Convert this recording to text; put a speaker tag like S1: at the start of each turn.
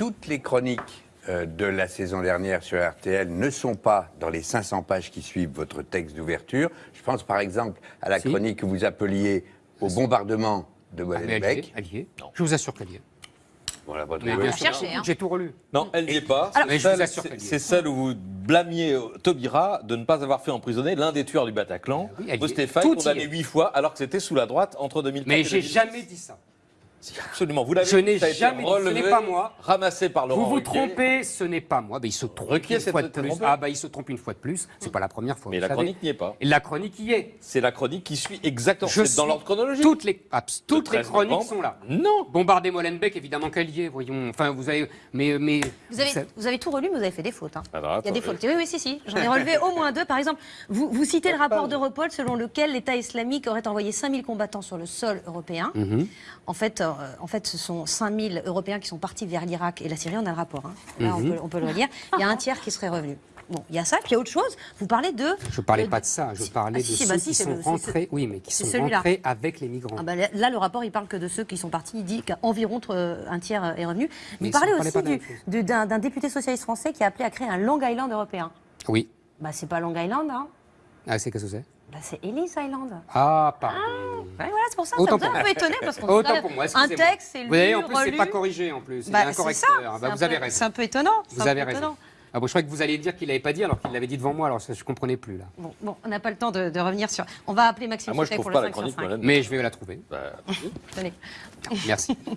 S1: toutes les chroniques euh, de la saison dernière sur RTL ne sont pas dans les 500 pages qui suivent votre texte d'ouverture. Je pense par exemple à la
S2: Si.
S1: chronique que vous appeliez au bombardement de
S2: mais
S1: Molenbeek.
S2: Je vous assure qu'elle y est.
S1: Voilà votre
S2: Mais
S3: hein.
S2: J'ai tout relu.
S4: Non, elle n'y est pas. C'est
S2: Mais
S4: celle- où vous blâmiez euh, Taubira de ne pas avoir fait emprisonner l'un des tueurs du Bataclan,
S2: Ah oui, y
S4: condamné huit fois, alors que c'était sous la droite entre 2004
S2: Mais
S4: et
S2: j'ai
S4: 2006.
S2: jamais dit ça.
S4: Absolument. Vous l'avez
S2: Je n'ai jamais dit, ce n'est pas moi.
S4: Ramassé par Laurent
S2: Vous vous
S4: Ruquier.
S2: trompez, ce n'est pas moi. Ben, il se trompe
S4: Ruquier
S2: une
S4: s'est
S2: fois de
S4: peut-être
S2: plus.
S4: trompé.
S2: Ah bah il se trompe une fois de plus. C'est pas la première fois.
S4: Mais
S2: vous
S4: la
S2: savez.
S4: chronique n'y est pas.
S2: Et la chronique y est.
S4: C'est la chronique qui suit exactement.
S2: Je
S4: C'est dans
S2: suis-
S4: l'ordre chronologique.
S2: Toutes les, abs- toutes les
S4: 13
S2: chroniques
S4: novembre.
S2: sont là.
S4: Non.
S2: Bombarder Molenbeek, évidemment qu'elle y est, voyons. Enfin, vous avez. Mais. mais
S3: Vous avez,
S2: ça-
S3: vous avez tout relu, mais vous avez fait des fautes. hein.
S4: Alors,
S3: Il y a des
S4: attendez.
S3: fautes. Oui, oui, si, si. J'en ai relevé au moins deux. Par exemple, vous, vous citez le rapport d'Europol selon lequel l'État islamique aurait envoyé 5000 combattants sur le sol européen.
S2: Mhm.
S3: En, fait, euh, en fait, ce sont 5000 Européens qui sont partis vers l'Irak et la Syrie. On a le rapport. hein. Là, on,
S2: Mhm.
S3: peut, on peut le lire. Il y a un tiers qui serait revenu. Bon, il y a ça. Puis il y a autre chose. Vous parlez de.
S2: Je parlais
S3: de-
S2: pas de ça, je parlais
S3: Ah, si,
S2: de
S3: si,
S2: ceux
S3: bah, si,
S2: qui sont rentrés, oui, mais qui sont rentrés avec les migrants.
S3: Ah bah, là, le rapport, il parle que de ceux qui sont partis. Il dit qu'environ euh, un tiers euh, est revenu. Vous parlez
S2: ne
S3: aussi du- d'un député socialiste français qui a appelé à créer un Long Island européen.
S2: Oui.
S3: Bah, c'est pas Long Island, hein.
S2: Ah, c'est qu'est-ce que c'est?
S3: Bah, c'est Ellis Island.
S2: Ah, pardon.
S3: Ouais, voilà, c'est pour ça.
S2: Autant
S3: ça vous a un peu étonné parce qu'on
S2: Autant pour moi,
S3: un texte, c'est lu,
S2: Vous voyez, en plus, c'est pas corrigé, en plus. Il y a
S3: Bah,
S2: un
S3: c'est ça.
S2: correcteur. Ah,
S3: c'est
S2: bah,
S3: un
S2: vous avez
S3: peu-
S2: raison.
S3: C'est un peu étonnant.
S2: Vous avez raison.
S3: étonnant.
S2: Ah bon, je croyais que vous alliez dire qu'il l'avait pas dit alors qu'il l'avait dit devant moi, alors ça, je comprenais plus là.
S3: Bon, bon, on n'a pas le temps de, de revenir sur. On va appeler Maxime
S4: Ah, moi, je
S3: pour
S4: pas
S3: le
S4: la
S3: 5 sur
S4: chronique,
S3: 5.
S4: Molenbeek.
S2: Mais je vais la trouver.
S4: Bah,
S3: Tenez.
S2: Merci.